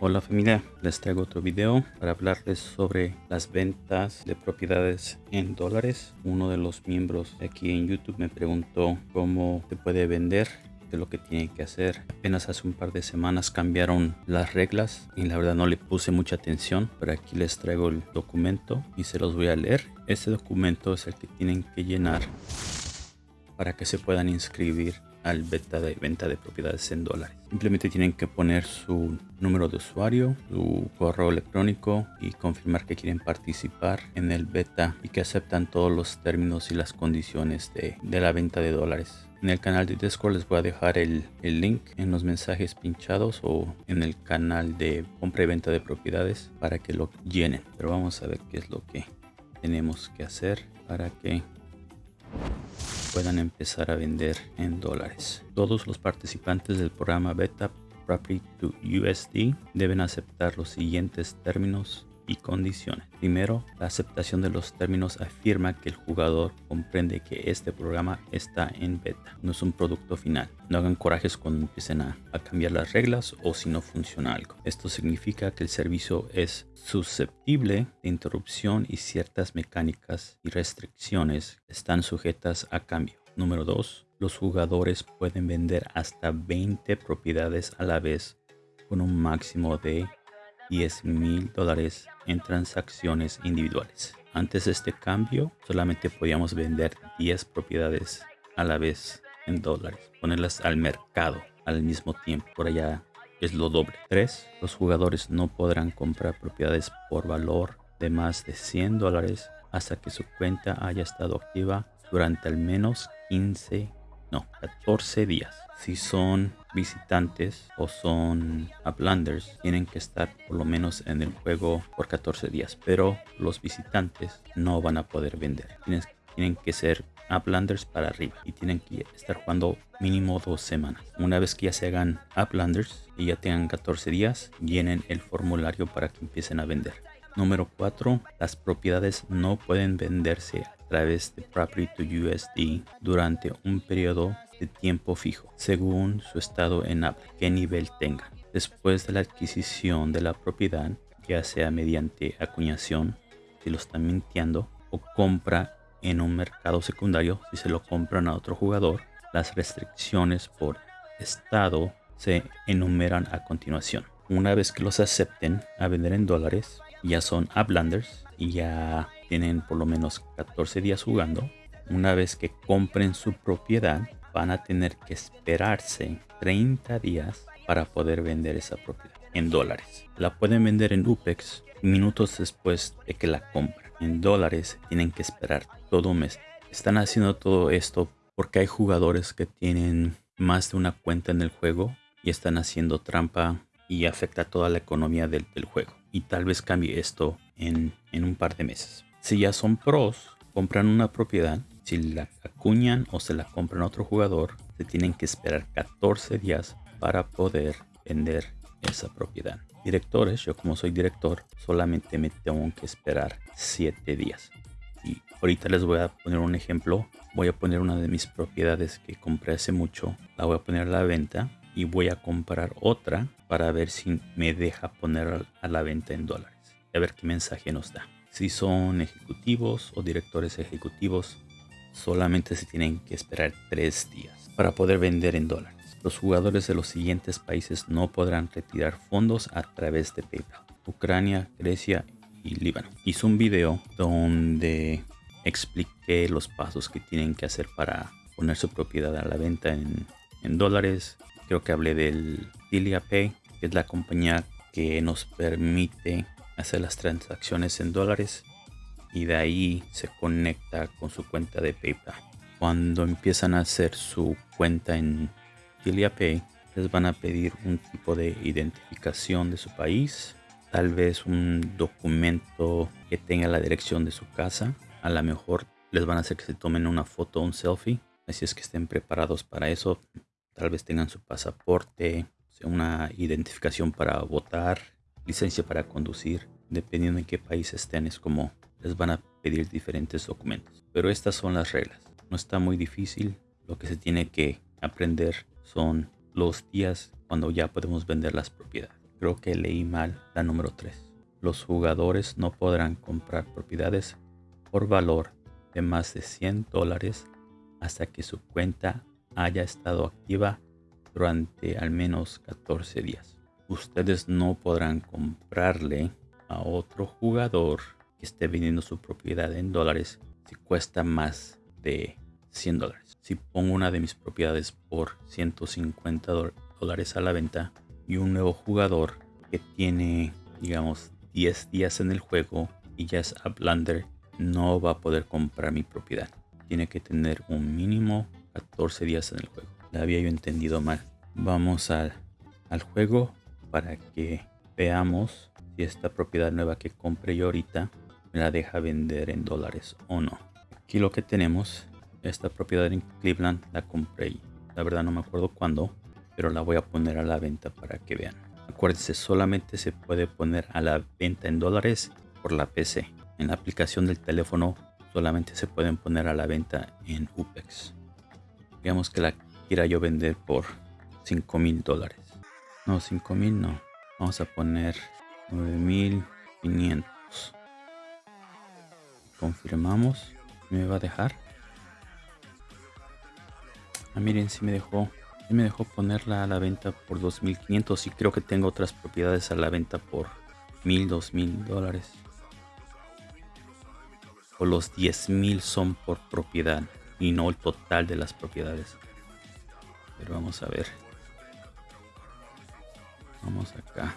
Hola familia, les traigo otro video para hablarles sobre las ventas de propiedades en dólares. Uno de los miembros aquí en YouTube me preguntó cómo se puede vender, es lo que tienen que hacer. Apenas hace un par de semanas cambiaron las reglas y la verdad no le puse mucha atención, pero aquí les traigo el documento y se los voy a leer. Este documento es el que tienen que llenar para que se puedan inscribir al beta de venta de propiedades en dólares. Simplemente tienen que poner su número de usuario, su correo electrónico y confirmar que quieren participar en el beta y que aceptan todos los términos y las condiciones de, de la venta de dólares. En el canal de Discord les voy a dejar el, el, link en los mensajes pinchados o en el canal de compra y venta de propiedades para que lo llenen. Pero vamos a ver qué es lo que tenemos que hacer para que puedan empezar a vender en dólares. Todos los participantes del programa Beta Property to USD deben aceptar los siguientes términos y condiciones. Primero, la aceptación de los términos afirma que el jugador comprende que este programa está en beta, no es un producto final. No hagan corajes cuando empiecen a, a, cambiar las reglas o si no funciona algo. Esto significa que el servicio es susceptible de interrupción y ciertas mecánicas y restricciones están sujetas a cambio. Número 2. Los jugadores pueden vender hasta 20 propiedades a la vez con un máximo de 10 mil dólares en transacciones individuales. Antes de este cambio, solamente podíamos vender 10 propiedades a la vez en dólares, ponerlas al mercado al mismo tiempo. Por allá es lo doble. 3. Los jugadores no podrán comprar propiedades por valor de más de 100 dólares hasta que su cuenta haya estado activa durante al menos 15, no, 14 días. Si son visitantes o son uplanders, tienen que estar por lo menos en el juego por 14 días. Pero los visitantes no van a poder vender. Tienen, que ser uplanders para arriba y tienen que estar jugando mínimo dos semanas. Una vez que ya se hagan uplanders y ya tengan 14 días, llenen el formulario para que empiecen a vender. Número 4. Las propiedades no pueden venderse a través de Property to USD durante un periodo de tiempo fijo, según su estado en Apple, qué nivel tenga. Después de la adquisición de la propiedad, ya sea mediante acuñación, si lo están mintiendo, o compra en un mercado secundario, si se lo compran a otro jugador, las restricciones por estado se enumeran a continuación. Una vez que los acepten a vender en dólares, ya son uplanders y ya tienen por lo menos 14 días jugando. Una vez que compren su propiedad, van a tener que esperarse 30 días para poder vender esa propiedad en dólares. La pueden vender en UPEX minutos después de que la compran. En dólares tienen que esperar todo un mes. Están haciendo todo esto porque hay jugadores que tienen más de una cuenta en el juego y están haciendo trampa y afecta toda la economía del, juego. Y tal vez cambie esto en, en un par de meses. Si ya son pros, compran una propiedad, si la acuñan o se la compran a otro jugador, se tienen que esperar 14 días para poder vender esa propiedad. Directores, yo como soy director, solamente me tengo que esperar 7 días. Y ahorita les voy a poner un ejemplo. Voy a poner una de mis propiedades que compré hace mucho. La voy a poner a la venta y voy a comprar otra para ver si me deja poner a la venta en dólares. A ver qué mensaje nos da. Si son ejecutivos o directores ejecutivos, solamente se tienen que esperar tres días para poder vender en dólares. Los jugadores de los siguientes países no podrán retirar fondos a través de PayPal. Ucrania, Grecia y Líbano. Hice un video donde expliqué los pasos que tienen que hacer para poner su propiedad a la venta en, en dólares creo que hablé del Pay, que es la compañía que nos permite hacer las transacciones en dólares y de ahí se conecta con su cuenta de PayPal. Cuando empiezan a hacer su cuenta en Pay, les van a pedir un tipo de identificación de su país, tal vez un documento que tenga la dirección de su casa. A lo mejor les van a hacer que se tomen una foto un selfie. Así es que estén preparados para eso. Tal vez tengan su pasaporte, una identificación para votar, licencia para conducir. Dependiendo en qué país estén, es como les van a pedir diferentes documentos. Pero estas son las reglas. No está muy difícil. Lo que se tiene que aprender son los días cuando ya podemos vender las propiedades. creo que leí mal la número 3. Los jugadores no podrán comprar propiedades por valor de más de 100 dólares hasta que su cuenta haya estado activa durante al menos 14 días. Ustedes no podrán comprarle a otro jugador que esté vendiendo su propiedad en dólares si cuesta más de 100 dólares. Si pongo una de mis propiedades por 150 dólares a la venta y un nuevo jugador que tiene, digamos, 10 días en el juego y ya es Uplander, no va a poder comprar mi propiedad. Tiene que tener un mínimo 14 días en el juego. La había yo entendido mal. Vamos al, al juego para que veamos si esta propiedad nueva que compré yo ahorita me la deja vender en dólares o no. Aquí lo que tenemos, esta propiedad en Cleveland la compré. La verdad no me acuerdo cuándo, pero la voy a poner a la venta para que vean. Acuérdense, solamente se puede poner a la venta en dólares por la PC. En la aplicación del teléfono solamente se pueden poner a la venta en UPEX. Digamos que la quiera yo vender por 5 mil dólares. No, 5 mil no. Vamos a poner 9500. Confirmamos. ¿Me va a dejar? Ah, miren, si me dejó. Si me dejó ponerla a la venta por 2500 y creo que tengo otras propiedades a la venta por 1000, 2000 dólares. O los 10000 son por propiedad y no el total de las propiedades. Pero vamos a ver. Vamos acá.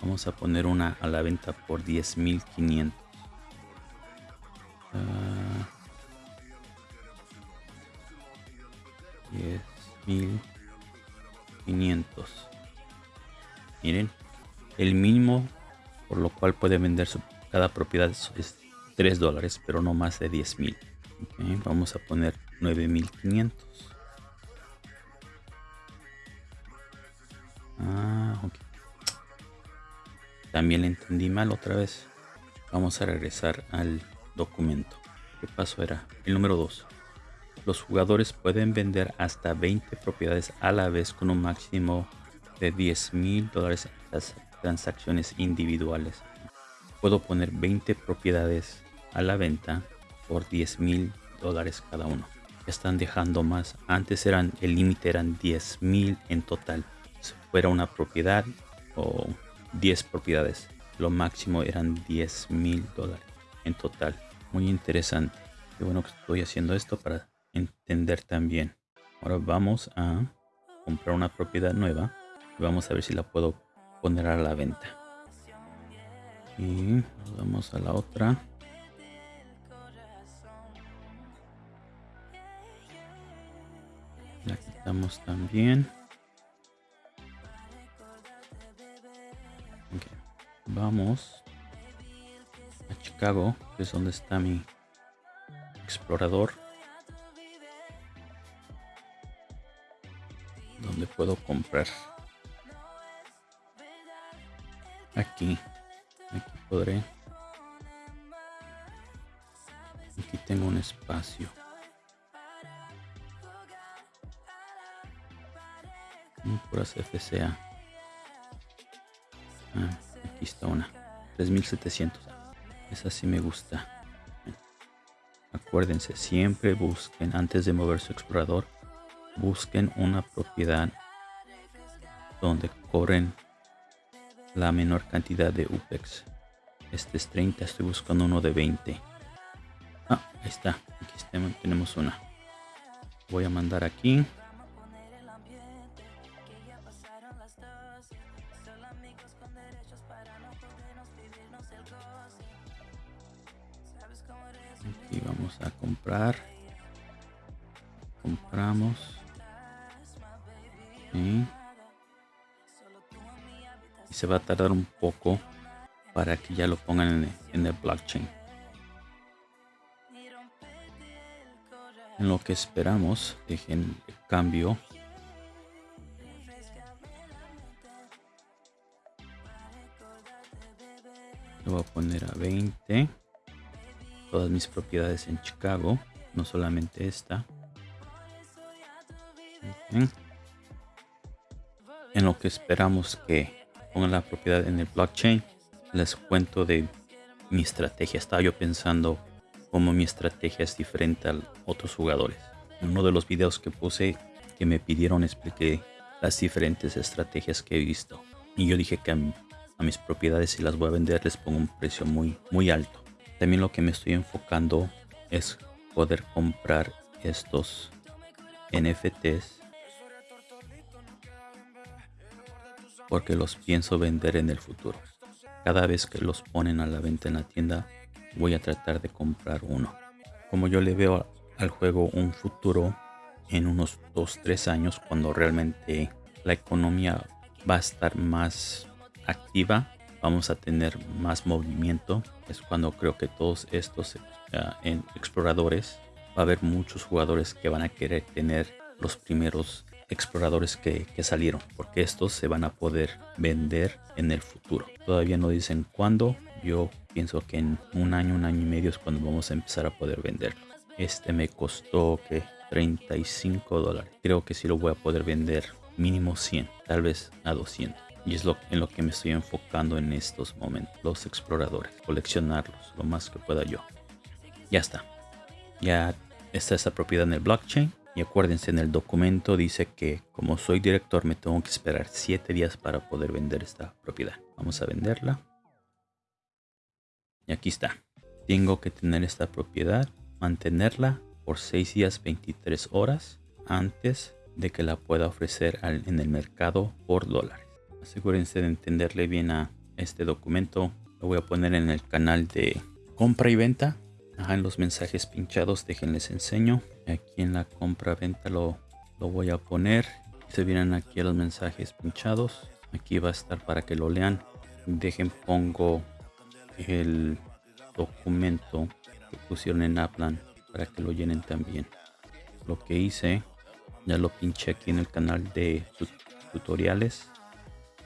Vamos a poner una a la venta por 10.500. Uh, 10.500. Miren, el mínimo por lo cual puede vender su, cada propiedad es 3 dólares, pero no más de 10.000. Okay, vamos a poner 9.500. Ah, ok. También le entendí mal otra vez. Vamos a regresar al documento. ¿Qué paso era? El número 2. Los jugadores pueden vender hasta 20 propiedades a la vez con un máximo de 10 mil dólares en transacciones individuales. Puedo poner 20 propiedades a la venta por 10 mil dólares cada uno. Están dejando más. Antes eran el límite eran 10 mil en total. Si fuera una propiedad o 10 propiedades. Lo máximo eran 10 mil dólares en total. Muy interesante. Qué bueno que estoy haciendo esto para entender también. Ahora vamos a comprar una propiedad nueva. Y vamos a ver si la puedo poner a la venta. Y vamos a la otra. La quitamos también. Vamos a Chicago, que es donde está mi explorador. Donde puedo comprar. Aquí. Aquí podré. Aquí tengo un espacio. Puras FCA. Ah, aquí está una. 3700. Esa sí me gusta. Acuérdense, siempre busquen, antes de mover su explorador, busquen una propiedad donde cobren la menor cantidad de UPEX. Este es 30, estoy buscando uno de 20. Ah, ahí está. Aquí tenemos una. Voy a mandar aquí. Aquí vamos a comprar. Compramos. Y se va a tardar un poco para que ya lo pongan en en el blockchain. En lo que esperamos, dejen el cambio. Voy a poner a 20 todas mis propiedades en Chicago, no solamente esta. en lo que esperamos que pongan la propiedad en el blockchain, les cuento de mi estrategia. Estaba yo pensando cómo mi estrategia es diferente a otros jugadores. En uno de los videos que puse que me pidieron expliqué las diferentes estrategias que he visto. Y yo dije que mis propiedades si las voy a vender les pongo un precio muy, muy alto. También lo que me estoy enfocando es poder comprar estos NFTs porque los pienso vender en el futuro. Cada vez que los ponen a la venta en la tienda voy a tratar de comprar uno. Como yo le veo al juego un futuro en unos 2-3 años cuando realmente la economía va a estar más activa, vamos a tener más movimiento. Es cuando creo que todos estos uh, exploradores, va a haber muchos jugadores que van a querer tener los primeros exploradores que, salieron porque estos se van a poder vender en el futuro. Todavía no dicen cuándo. Yo pienso que en un año un año y medio es cuando vamos a empezar a poder venderlo este me costó que 35 dólares. Creo que sí lo voy a poder vender mínimo 100 tal vez a 200 y es lo en lo que me estoy enfocando en estos momentos los exploradores coleccionarlos lo más que pueda yo ya está ya está esa propiedad en el blockchain y acuérdense, en el documento dice que como soy director me tengo que esperar 7 días para poder vender esta propiedad. Vamos a venderla. Y aquí está. Tengo que tener esta propiedad, mantenerla por 6 días 23 horas antes de que la pueda ofrecer en el mercado por dólares. Asegúrense de entenderle bien a este documento. Lo voy a poner en el canal de compra y venta. En los mensajes pinchados déjenles enseño. Aquí en la compra venta lo, lo voy a poner. Se vienen aquí a los mensajes pinchados. Aquí va a estar para que lo lean. Dejen pongo el documento que pusieron en Aplan para que lo llenen también. Lo que hice ya lo pinché aquí en el canal de tutoriales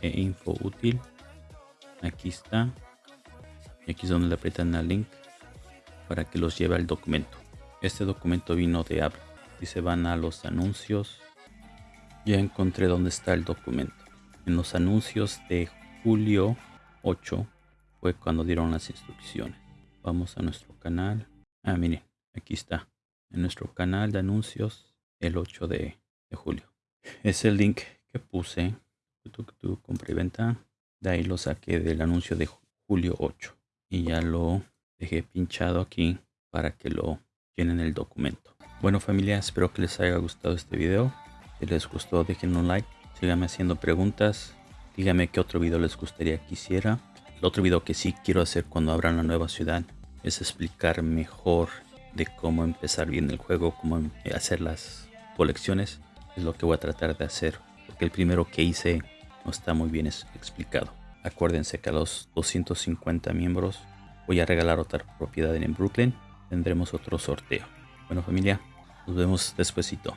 e info útil aquí está y aquí es donde le aprietan el link para que los lleve al documento. Este documento vino de Apple y se van a los anuncios. Ya encontré dónde está el documento. En los anuncios de julio 8 fue cuando dieron las instrucciones. Vamos a nuestro canal. Ah, miren, aquí está. En nuestro canal de anuncios el 8 de, julio. Es el link que puse. Compra y venta. De ahí lo saqué del anuncio de julio 8. Y ya lo dejé pinchado aquí para que lo llenen el documento. Bueno familia, espero que les haya gustado este video. Si les gustó, dejen un like. Síganme haciendo preguntas. Díganme qué otro video les gustaría que hiciera. El otro video que sí quiero hacer cuando abran la nueva ciudad es explicar mejor de cómo empezar bien el juego, cómo hacer las colecciones. Es lo que voy a tratar de hacer. Porque el primero que hice no está muy bien explicado. Acuérdense que a los 250 miembros voy a regalar otra propiedad en Brooklyn. Tendremos otro sorteo. Bueno familia, nos vemos despuesito.